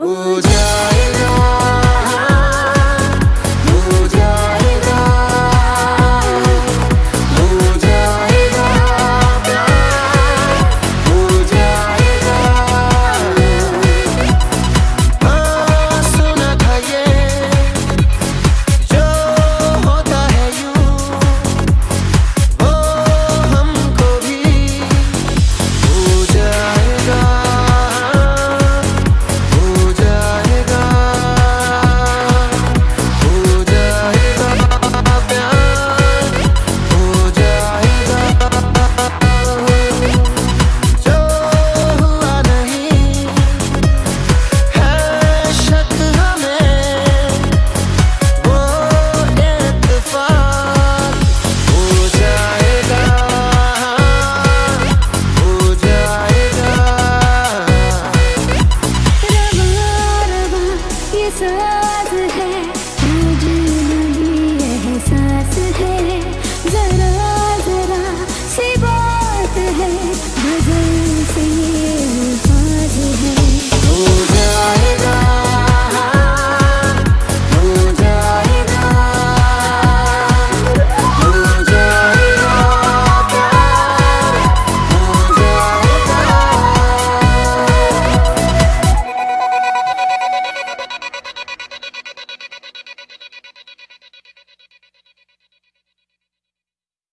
Ooh, साज है मुझे लगी एहसास है।